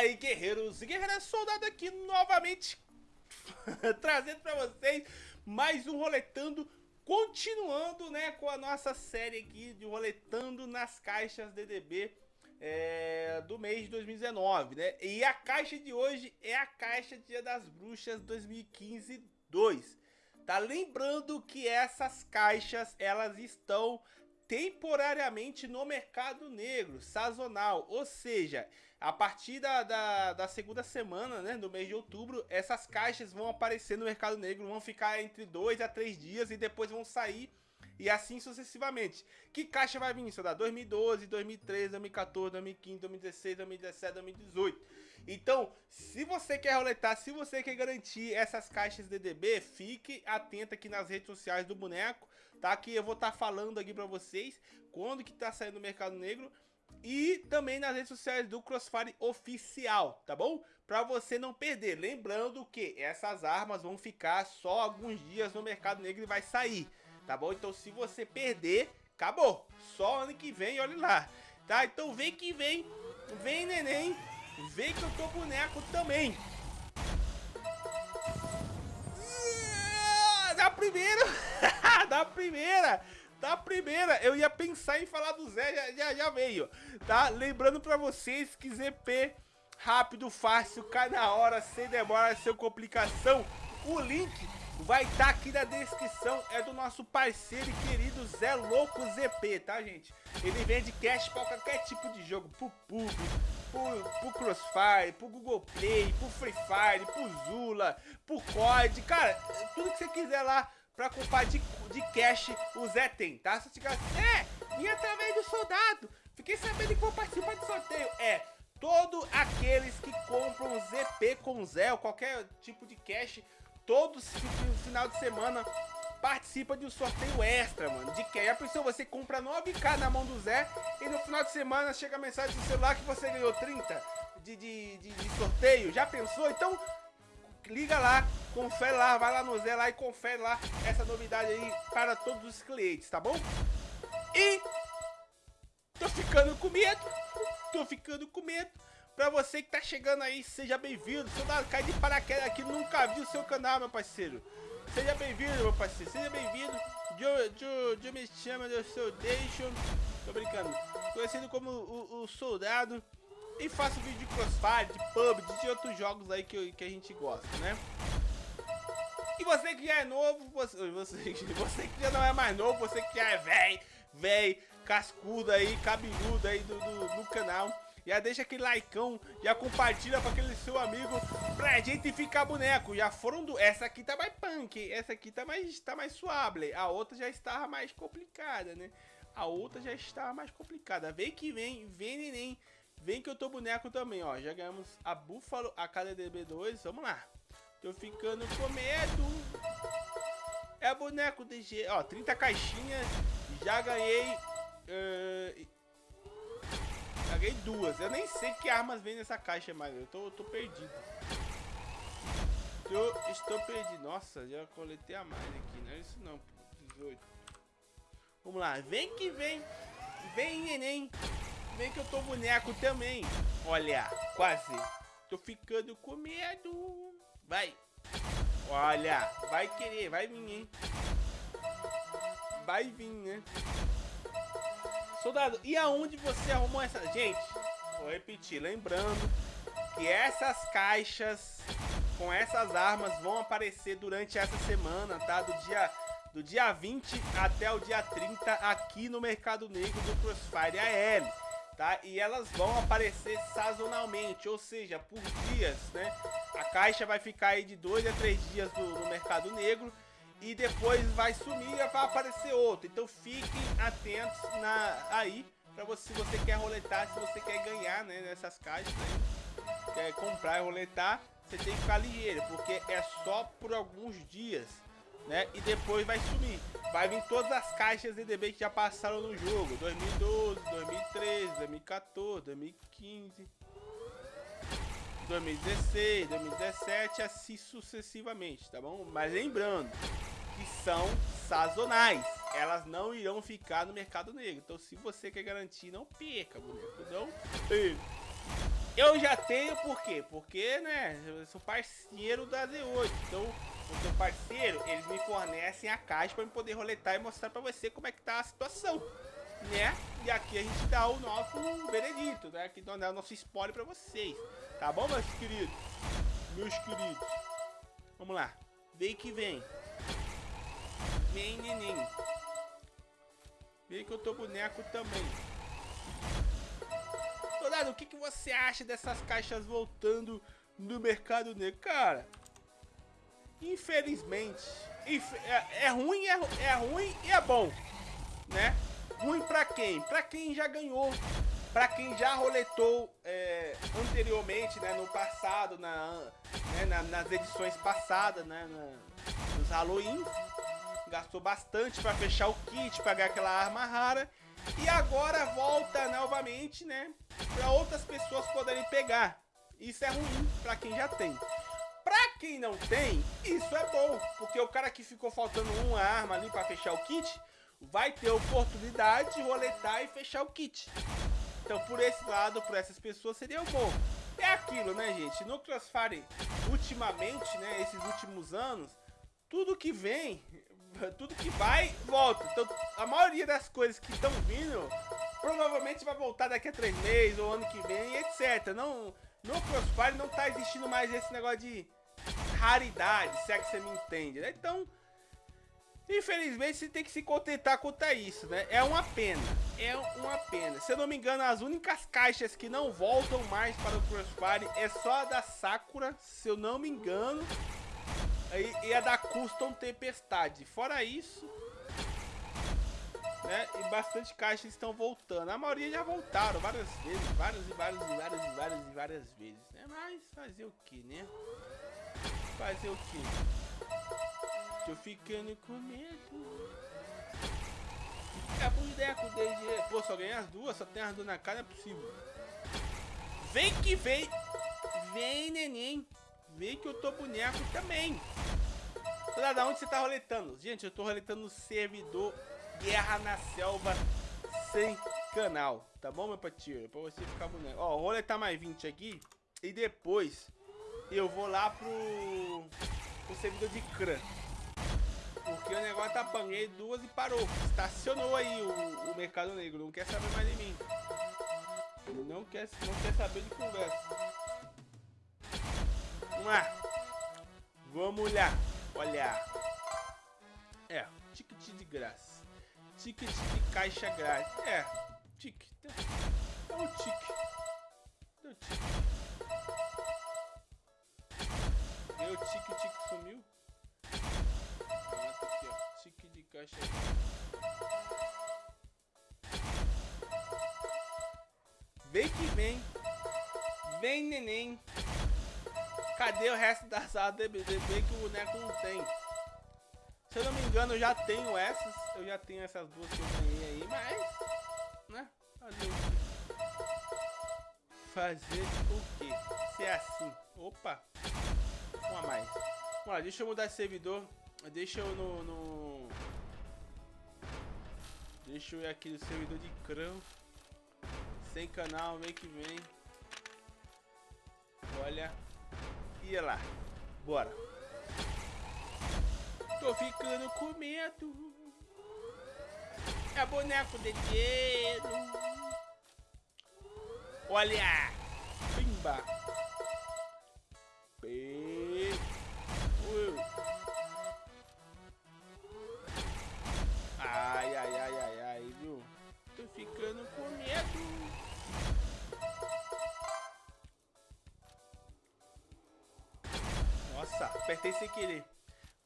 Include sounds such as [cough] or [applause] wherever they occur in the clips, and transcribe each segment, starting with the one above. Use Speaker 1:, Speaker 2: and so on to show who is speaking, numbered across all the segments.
Speaker 1: aí, guerreiros e guerreiras, soldado aqui novamente [laughs] trazendo pra vocês mais um Roletando, continuando, né, com a nossa série aqui de Roletando nas caixas DDB é, do mês de 2019, né? E a caixa de hoje é a caixa Dia das Bruxas 2015 2. Tá lembrando que essas caixas, elas estão temporariamente no mercado negro, sazonal, ou seja, a partir da, da, da, segunda semana, né, do mês de outubro, essas caixas vão aparecer no mercado negro, vão ficar entre dois a três dias e depois vão sair e assim sucessivamente. Que caixa vai vir? Dá 2012, 2013, 2014, 2015, 2016, 2017, 2018. Então, se você quer roletar, se você quer garantir essas caixas DDB, fique atento aqui nas redes sociais do boneco, tá? Que eu vou estar tá falando aqui pra vocês quando que tá saindo no mercado negro e também nas redes sociais do Crossfire Oficial, tá bom? Pra você não perder. Lembrando que essas armas vão ficar só alguns dias no mercado negro e vai sair tá bom? Então se você perder, acabou. Só ano que vem, olha lá. Tá? Então vem que vem, vem neném, vem que eu tô boneco também. Primeira, [laughs] da primeira, da primeira, eu ia pensar em falar do Zé, já, já, já veio, tá? Lembrando pra vocês que ZP rápido, fácil, cai na hora, sem demora, sem complicação. O link vai estar tá aqui na descrição, é do nosso parceiro e querido Zé Louco ZP, tá gente? Ele vende cash para qualquer tipo de jogo, pro PUB, pro, pro Crossfire, pro Google Play, pro Free Fire, pro Zula, pro COD, cara, tudo que você quiser lá pra comprar de, de cash, o Zé tem, tá? Se você é, e através do soldado, fiquei sabendo que vou participar de sorteio, é... Todos aqueles que compram ZP com Zé ou qualquer tipo de cash todo final de semana participa de um sorteio extra, mano. De que? Já pensou, você compra 9k na mão do Zé e no final de semana chega a mensagem do celular que você ganhou 30 de, de, de, de sorteio? Já pensou? Então, liga lá, confere lá, vai lá no Zé lá e confere lá essa novidade aí para todos os clientes, tá bom? E tô ficando com medo, tô ficando com medo Pra você que tá chegando aí, seja bem-vindo. Soldado, cai de paraquedas aqui, nunca viu o seu canal, meu parceiro. Seja bem-vindo, meu parceiro. Seja bem-vindo. Eu me chama, eu sou Deixo. Tô brincando. Conhecido como o, o, Soldado. E faço vídeo de crossfire, de pub, de outros jogos aí que, que a gente gosta, né? E você que já é novo, você, você, você que já não é mais novo, você que já é velho, velho, cascudo aí, cabeludo aí do, do, do canal já deixa aquele likeão, já compartilha para aquele seu amigo pra gente ficar boneco. Já foram do... Essa aqui tá mais punk, essa aqui tá mais, tá mais suave. A outra já estava mais complicada, né? A outra já estava mais complicada. Vem que vem, vem neném. Vem que eu tô boneco também, ó. Já ganhamos a Buffalo, a KDB2. Vamos lá. Tô ficando com medo. É boneco DG. Ó, 30 caixinhas. Já ganhei... Uh, Paguei duas. Eu nem sei que armas vem nessa caixa mais. Eu tô, tô perdido. Eu estou perdido. Nossa, já coletei a mais aqui. Não é isso não, 18. Vamos lá. Vem que vem. Vem, neném. Vem que eu tô boneco também. Olha, quase. Tô ficando com medo. Vai. Olha, vai querer. Vai vir, hein. Vai vir, né. Soldado, e aonde você arrumou essa... Gente, vou repetir, lembrando que essas caixas com essas armas vão aparecer durante essa semana, tá? Do dia, do dia 20 até o dia 30 aqui no Mercado Negro do Crossfire AL, tá? E elas vão aparecer sazonalmente, ou seja, por dias, né? A caixa vai ficar aí de 2 a 3 dias no, no Mercado Negro e depois vai sumir e vai aparecer outro. Então fiquem atentos na, aí, para você, se você quer roletar, se você quer ganhar né, nessas caixas, né, quer comprar e roletar, você tem que ficar ligeiro, porque é só por alguns dias, né, e depois vai sumir. Vai vir todas as caixas DDB que já passaram no jogo, 2012, 2013, 2014, 2015... 2016, 2017, assim sucessivamente, tá bom? Mas lembrando, que são sazonais. Elas não irão ficar no mercado negro. Então, se você quer garantir, não perca, boneco. Não perca. Eu já tenho por quê? Porque, né, eu sou parceiro da Z8. Então, o seu parceiro, eles me fornecem a caixa para eu poder roletar e mostrar para você como é que tá a situação, né? E aqui a gente dá o nosso veredito, né? Aqui dá o nosso spoiler para vocês. Tá bom, meus queridos? Meus queridos. Vamos lá. Vem que vem. Neném. Vem que eu tô boneco também. Soldado, o que, que você acha dessas caixas voltando no mercado negro? Cara, infelizmente, é, é ruim, é, é ruim e é bom, né? Ruim pra quem? Pra quem já ganhou Pra quem já roletou é, anteriormente, né, no passado, na, né, na, nas edições passadas, né, na, nos Halloween, gastou bastante para fechar o kit, pagar aquela arma rara, e agora volta novamente, né, para outras pessoas poderem pegar. Isso é ruim para quem já tem. Pra quem não tem, isso é bom, porque o cara que ficou faltando uma arma ali para fechar o kit, vai ter oportunidade de roletar e fechar o kit. Então, por esse lado, por essas pessoas, seria bom. É aquilo, né, gente? No Crossfire, ultimamente, né, esses últimos anos, tudo que vem, tudo que vai, volta. Então, a maioria das coisas que estão vindo, provavelmente vai voltar daqui a três meses, ou ano que vem, etc. Não, no Crossfire não tá existindo mais esse negócio de raridade, se é que você me entende, né? Então, Infelizmente, você tem que se contentar quanto isso, né? É uma pena. É uma pena. Se eu não me engano, as únicas caixas que não voltam mais para o Crossfire é só a da Sakura, se eu não me engano. E, a da Custom Tempestade. Fora isso, né? E bastante caixas estão voltando. A maioria já voltaram várias vezes, várias e várias e várias e várias e várias vezes, né? Mas fazer o que, né? Fazer o que? Tô ficando com medo. É boneco desde. Pô, só ganhei as duas, só tem as duas na cara, é possível. Vem que vem. Vem, neném. Vem que eu tô boneco também. Olha da onde você tá roletando? Gente, eu tô roletando no servidor Guerra na Selva sem canal. Tá bom, meu patinho? Pra você ficar boneco. Ó, roletar mais 20 aqui. E depois eu vou lá pro, pro servidor de CRAN. Porque o negócio tá banguei duas e parou. Estacionou aí o, o mercado negro. Não quer saber mais de mim. Não quer, não quer saber de conversa. Vamos lá. Vamos lá. Olhar. É, ticket de graça. Ticket de caixa grátis. É, ticket. É o ticket. O ticket. Meu ticket sumiu caixa Vem que vem. Vem, neném. Cadê o resto da sala DBD que o boneco não tem? Se eu não me engano, eu já tenho essas. Eu já tenho essas duas que eu ganhei aí, mas... Né? Fazer o quê? Fazer o quê? Se é assim. Opa. Uma mais. Vamos lá, deixa eu mudar esse servidor. Deixa eu no... no... Deixa eu ir aqui no servidor de crão. Sem canal, vem que vem. Olha. E lá. Bora. Tô ficando com medo. É boneco de dinheiro. Olha. Pimba. Apertei sem querer.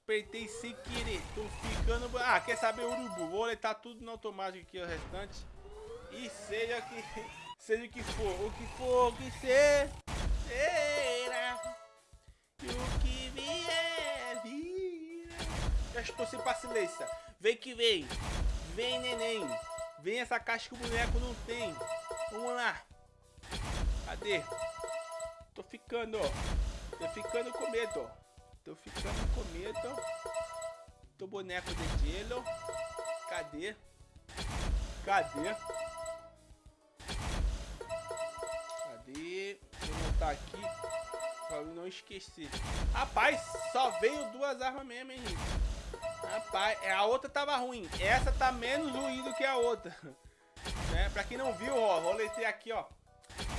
Speaker 1: Apertei sem querer. Tô ficando... Ah, quer saber, urubu? Vou letar tudo no automático aqui, o restante. E seja que... [laughs] Seja o que for. O que for, o que ser... Será. E o que vier, vira. Já estou sem paciência. Vem que vem. Vem, neném. Vem essa caixa que o boneco não tem. Vamos lá. Cadê? Tô ficando, ó. Tô ficando com medo, ó. Tô ficando com medo. Tô boneco de gelo. Cadê? Cadê? Cadê? Vou anotar aqui pra não esquecer. Rapaz, só veio duas armas mesmo, hein, gente? Rapaz, é, a outra tava ruim. Essa tá menos ruim do que a outra. [laughs] né? Pra quem não viu, ó, roletei aqui, ó.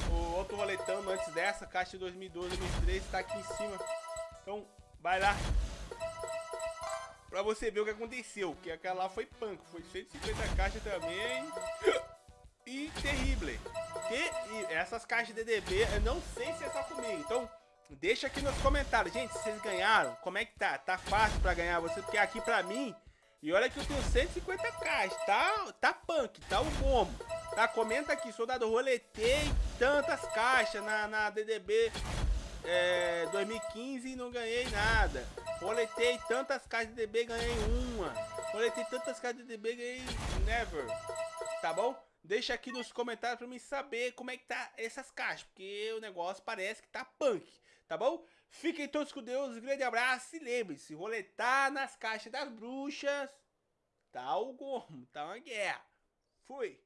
Speaker 1: O outro roletando antes dessa, caixa de 2012, 2013, tá aqui em cima. Então, vai lá. Pra você ver o que aconteceu. Que aquela lá foi punk. Foi 150 caixas também. E terrível. E essas caixas de DDB, eu não sei se é só comigo. Então, deixa aqui nos comentários. Gente, vocês ganharam, como é que tá? Tá fácil pra ganhar você? Porque aqui pra mim... E olha que eu tenho 150 caixas. Tá, tá punk, tá o bombo. Tá? Comenta aqui, soldado, roletei tantas caixas na, na DDB é, 2015 e não ganhei nada. Roletei tantas caixas de DB ganhei uma. Roletei tantas caixas de DB ganhei never. Tá bom? Deixa aqui nos comentários pra mim saber como é que tá essas caixas, porque o negócio parece que tá punk, tá bom? Fiquem todos com Deus, um grande abraço e lembre-se, roletar nas caixas das bruxas, tá o gomo, tá uma guerra. Fui!